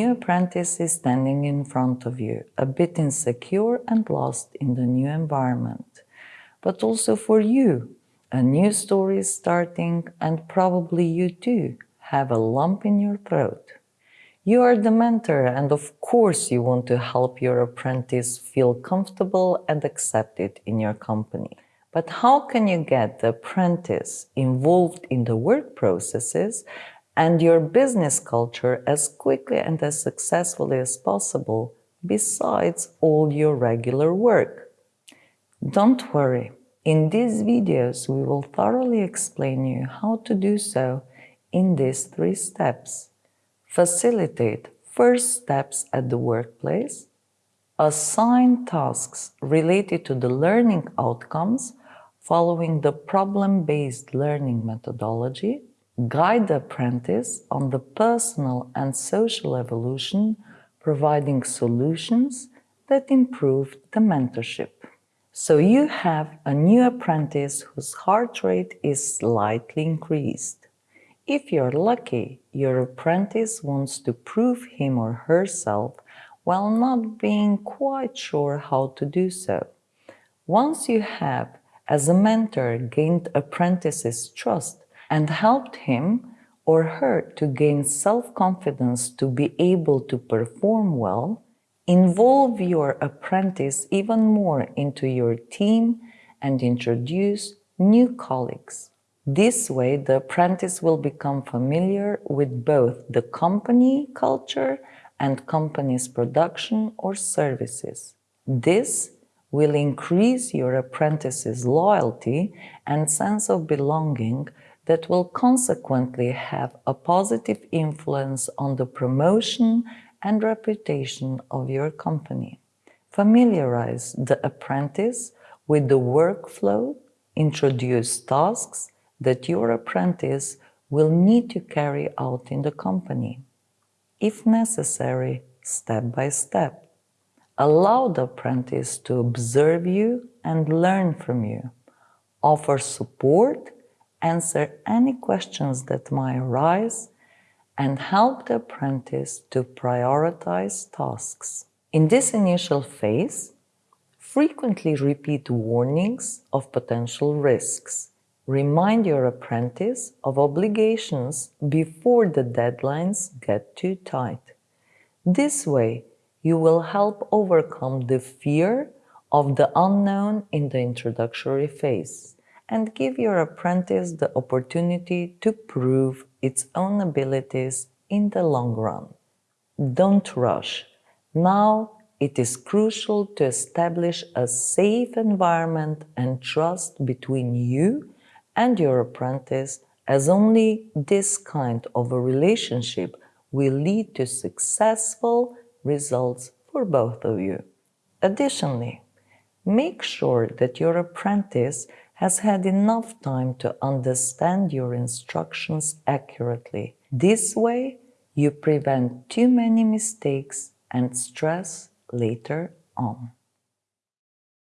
apprentice is standing in front of you, a bit insecure and lost in the new environment. But also for you, a new story is starting and probably you too have a lump in your throat. You are the mentor and of course you want to help your apprentice feel comfortable and accepted in your company. But how can you get the apprentice involved in the work processes and your business culture as quickly and as successfully as possible besides all your regular work? Don't worry, in these videos, we will thoroughly explain you how to do so in these three steps. Facilitate first steps at the workplace, assign tasks related to the learning outcomes following the problem-based learning methodology, guide the apprentice on the personal and social evolution, providing solutions that improve the mentorship. So you have a new apprentice whose heart rate is slightly increased. If you're lucky, your apprentice wants to prove him or herself while not being quite sure how to do so. Once you have, as a mentor, gained apprentice's trust and helped him or her to gain self-confidence to be able to perform well, Involve your apprentice even more into your team and introduce new colleagues. This way, the apprentice will become familiar with both the company culture and company's production or services. This will increase your apprentice's loyalty and sense of belonging that will consequently have a positive influence on the promotion and reputation of your company. Familiarize the apprentice with the workflow, introduce tasks that your apprentice will need to carry out in the company. If necessary, step by step. Allow the apprentice to observe you and learn from you. Offer support, answer any questions that might arise, and help the apprentice to prioritize tasks. In this initial phase, frequently repeat warnings of potential risks. Remind your apprentice of obligations before the deadlines get too tight. This way, you will help overcome the fear of the unknown in the introductory phase and give your apprentice the opportunity to prove its own abilities in the long run. Don't rush. Now it is crucial to establish a safe environment and trust between you and your apprentice as only this kind of a relationship will lead to successful results for both of you. Additionally, make sure that your apprentice has had enough time to understand your instructions accurately. This way, you prevent too many mistakes and stress later on.